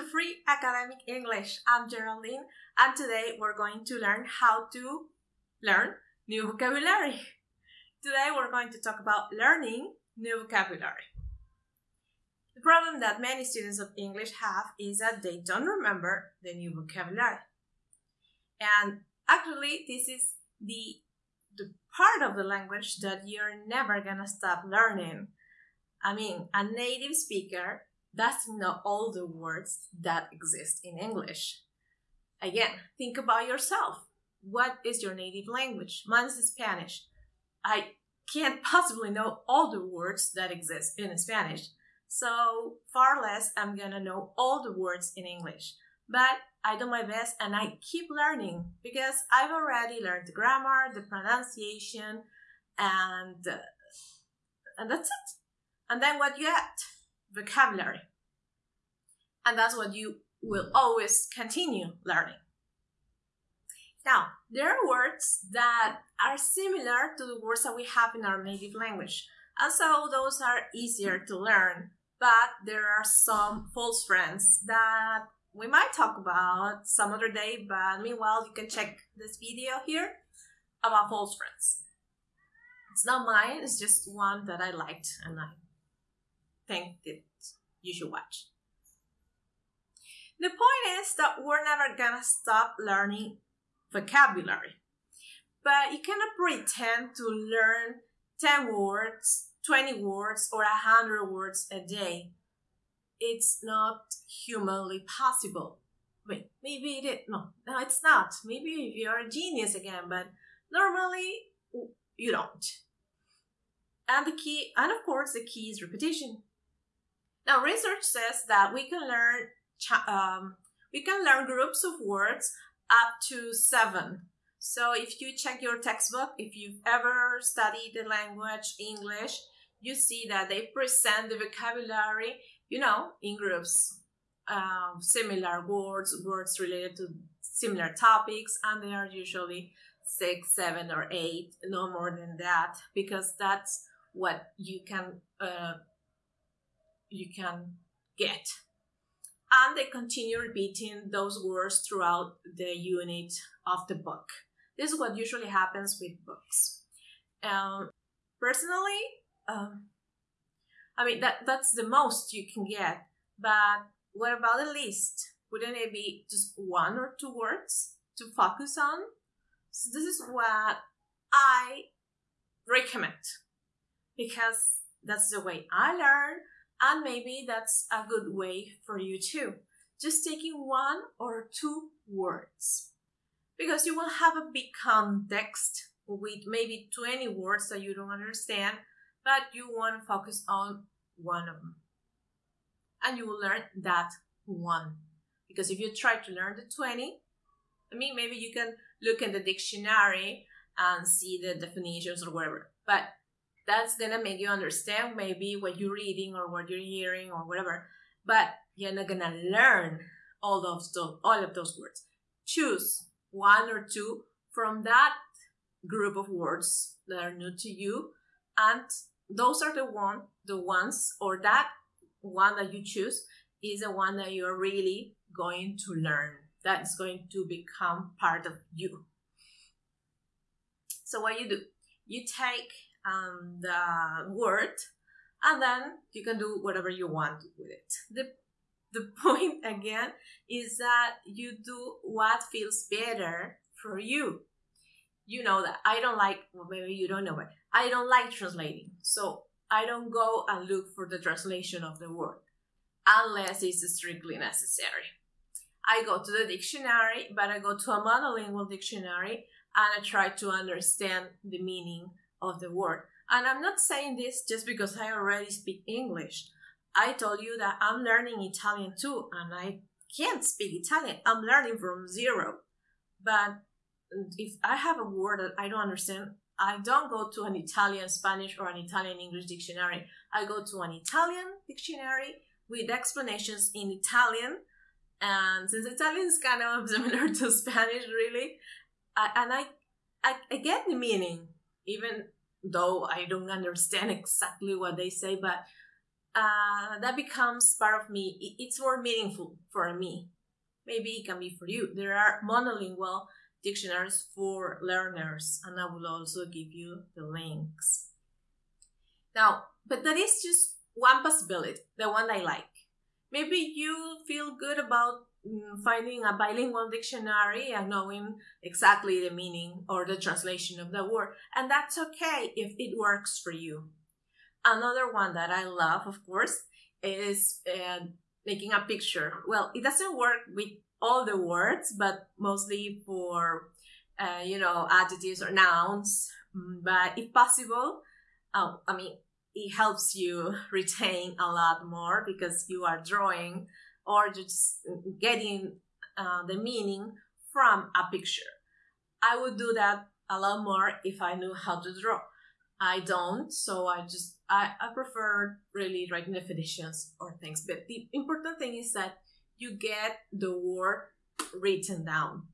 to Free Academic English. I'm Geraldine, and today we're going to learn how to learn new vocabulary. Today we're going to talk about learning new vocabulary. The problem that many students of English have is that they don't remember the new vocabulary. And actually, this is the, the part of the language that you're never gonna stop learning. I mean, a native speaker doesn't know all the words that exist in English. Again, think about yourself. What is your native language? Mine's Spanish. I can't possibly know all the words that exist in Spanish. So far less I'm gonna know all the words in English. But I do my best and I keep learning because I've already learned the grammar, the pronunciation, and uh, and that's it. And then what you add? Vocabulary. And that's what you will always continue learning. Now, there are words that are similar to the words that we have in our native language. And so those are easier to learn, but there are some false friends that we might talk about some other day, but meanwhile, you can check this video here about false friends. It's not mine, it's just one that I liked and I that you should watch. The point is that we're never gonna stop learning vocabulary. But you cannot pretend to learn 10 words, 20 words, or 100 words a day. It's not humanly possible. Wait, maybe it is. No, no, it's not. Maybe you're a genius again, but normally you don't. And the key, and of course, the key is repetition. Now, research says that we can learn um, we can learn groups of words up to seven. So if you check your textbook, if you've ever studied the language English, you see that they present the vocabulary, you know, in groups, um, similar words, words related to similar topics, and they are usually six, seven, or eight, no more than that, because that's what you can uh, you can get and they continue repeating those words throughout the unit of the book. This is what usually happens with books. Um, personally, um, I mean that that's the most you can get. But what about the least? Wouldn't it be just one or two words to focus on? So this is what I recommend because that's the way I learn and maybe that's a good way for you too. Just taking one or two words. Because you will have a big context with maybe 20 words that you don't understand, but you want to focus on one of them. And you will learn that one. Because if you try to learn the 20, I mean, maybe you can look in the dictionary and see the definitions or whatever. But that's gonna make you understand maybe what you're reading or what you're hearing or whatever. But you're not gonna learn all of those all of those words. Choose one or two from that group of words that are new to you and those are the one the ones or that one that you choose is the one that you're really going to learn that's going to become part of you. So what you do you take um, the word, and then you can do whatever you want with it. The the point again is that you do what feels better for you. You know that I don't like, well, maybe you don't know it. I don't like translating. So I don't go and look for the translation of the word unless it's strictly necessary. I go to the dictionary, but I go to a monolingual dictionary and I try to understand the meaning of the word. And I'm not saying this just because I already speak English. I told you that I'm learning Italian too, and I can't speak Italian. I'm learning from zero. But if I have a word that I don't understand, I don't go to an Italian Spanish or an Italian English dictionary. I go to an Italian dictionary with explanations in Italian. And since Italian is kind of similar to Spanish, really, I, and I, I, I get the meaning even though I don't understand exactly what they say, but uh, that becomes part of me. It's more meaningful for me. Maybe it can be for you. There are monolingual dictionaries for learners, and I will also give you the links. Now, but that is just one possibility, the one I like. Maybe you feel good about finding a bilingual dictionary and knowing exactly the meaning or the translation of the word, and that's okay if it works for you. Another one that I love, of course, is uh, making a picture. Well, it doesn't work with all the words, but mostly for, uh, you know, adjectives or nouns. Mm, but if possible, oh, I mean, it helps you retain a lot more because you are drawing or just getting uh, the meaning from a picture. I would do that a lot more if I knew how to draw. I don't, so I just I, I prefer really writing definitions or things. But the important thing is that you get the word written down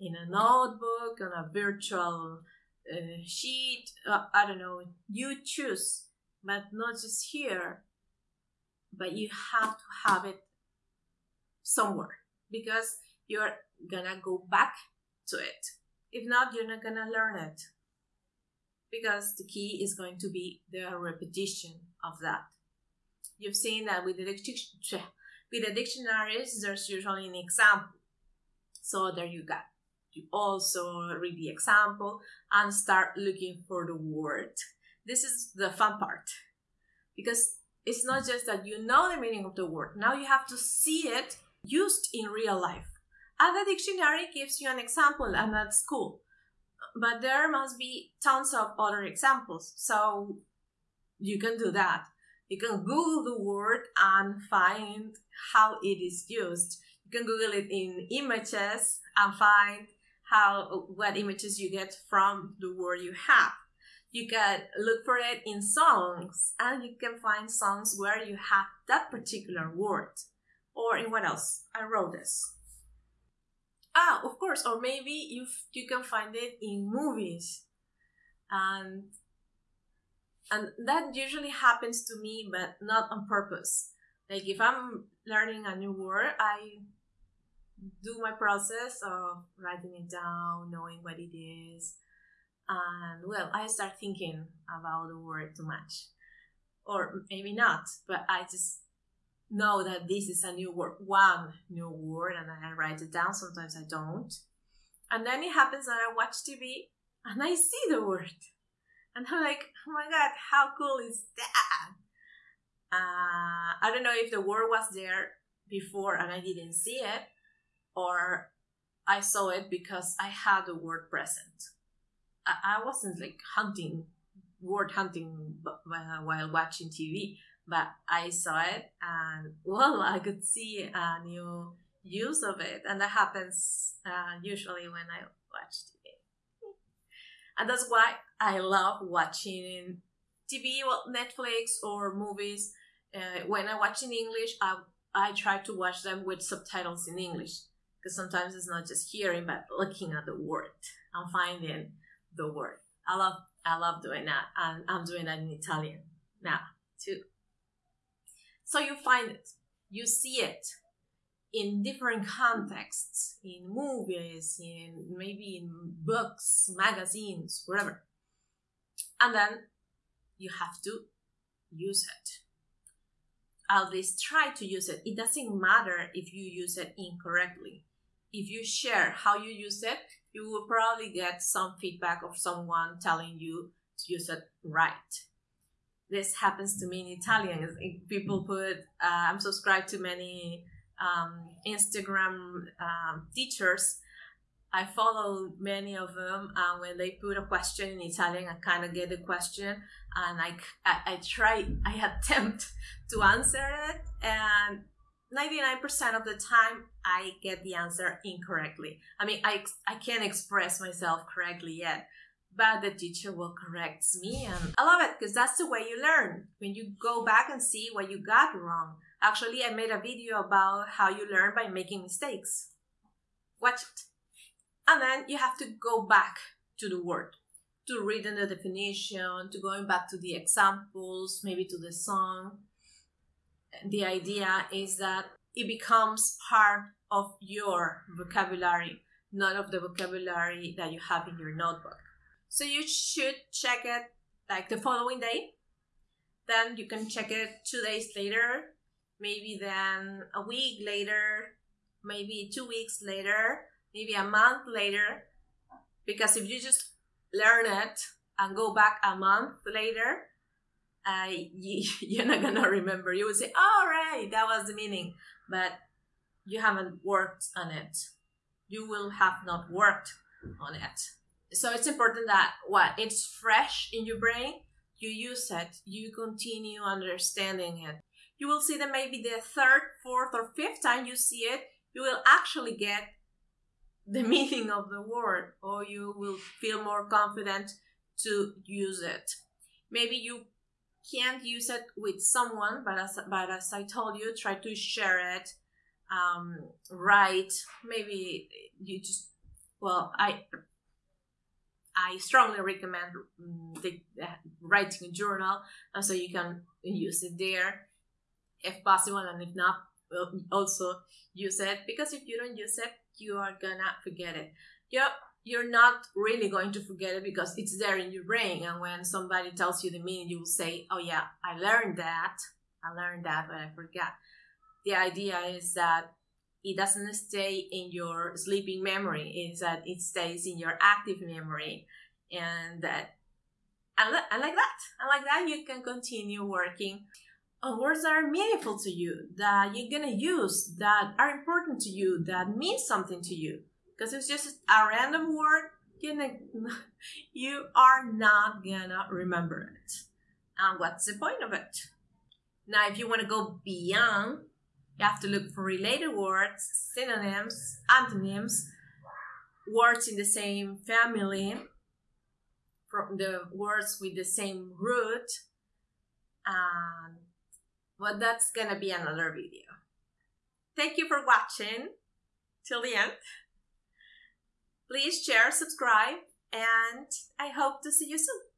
in a notebook, on a virtual uh, sheet. Uh, I don't know. You choose, but not just here. But you have to have it somewhere because you're gonna go back to it. If not, you're not gonna learn it because the key is going to be the repetition of that. You've seen that with the, with the dictionaries, there's usually an example. So there you go. You also read the example and start looking for the word. This is the fun part because it's not just that you know the meaning of the word, now you have to see it used in real life. And the dictionary gives you an example, and that's cool but there must be tons of other examples. So you can do that. You can Google the word and find how it is used. You can Google it in images and find how what images you get from the word you have. You can look for it in songs and you can find songs where you have that particular word. Or in what else? I wrote this. Ah, of course. Or maybe you you can find it in movies, and and that usually happens to me, but not on purpose. Like if I'm learning a new word, I do my process of writing it down, knowing what it is, and well, I start thinking about the word too much, or maybe not, but I just know that this is a new word, one new word, and I write it down. Sometimes I don't. And then it happens that I watch TV and I see the word. And I'm like, oh my God, how cool is that? Uh, I don't know if the word was there before and I didn't see it, or I saw it because I had the word present. I, I wasn't like hunting, word hunting while watching TV but I saw it and well, I could see a new use of it, and that happens uh, usually when I watch TV. And that's why I love watching TV, well, Netflix or movies. Uh, when I watch in English, I I try to watch them with subtitles in English because sometimes it's not just hearing but looking at the word and finding the word. I love I love doing that, and I'm doing that in Italian now too. So you find it, you see it in different contexts, in movies, in maybe in books, magazines, wherever. And then you have to use it. At least try to use it. It doesn't matter if you use it incorrectly. If you share how you use it, you will probably get some feedback of someone telling you to use it right this happens to me in Italian. People put, uh, I'm subscribed to many um, Instagram um, teachers. I follow many of them, and when they put a question in Italian, I kind of get the question, and I, I, I try, I attempt to answer it, and 99% of the time, I get the answer incorrectly. I mean, I, I can't express myself correctly yet, but the teacher will correct me and i love it because that's the way you learn. When you go back and see what you got wrong actually i made a video about how you learn by making mistakes. Watch it. And then you have to go back to the word to reading the definition to going back to the examples maybe to the song. The idea is that it becomes part of your vocabulary, not of the vocabulary that you have in your notebook. So you should check it like the following day. Then you can check it two days later, maybe then a week later, maybe two weeks later, maybe a month later. Because if you just learn it and go back a month later, uh, you, you're not gonna remember. You would say, "All right, that was the meaning," but you haven't worked on it. You will have not worked on it. So it's important that what it's fresh in your brain. You use it. You continue understanding it. You will see that maybe the third, fourth, or fifth time you see it, you will actually get the meaning of the word, or you will feel more confident to use it. Maybe you can't use it with someone, but as but as I told you, try to share it. Um, write. Maybe you just well, I I strongly recommend mm, the, uh, writing a journal, and so you can use it there if possible, and if not, also use it because if you don't use it, you are gonna forget it. Yep, you're not really going to forget it because it's there in your brain. And when somebody tells you the meaning, you will say, Oh, yeah, I learned that. I learned that, but I forgot. The idea is that it doesn't stay in your sleeping memory, is that it stays in your active memory. And that, and, and like that, and like that, you can continue working. On words that are meaningful to you, that you're gonna use, that are important to you, that mean something to you. Because it's just a random word you know, you are not gonna remember it. And what's the point of it? Now if you want to go beyond you have to look for related words synonyms antonyms words in the same family from the words with the same root and well that's gonna be another video thank you for watching till the end Please share, subscribe, and I hope to see you soon.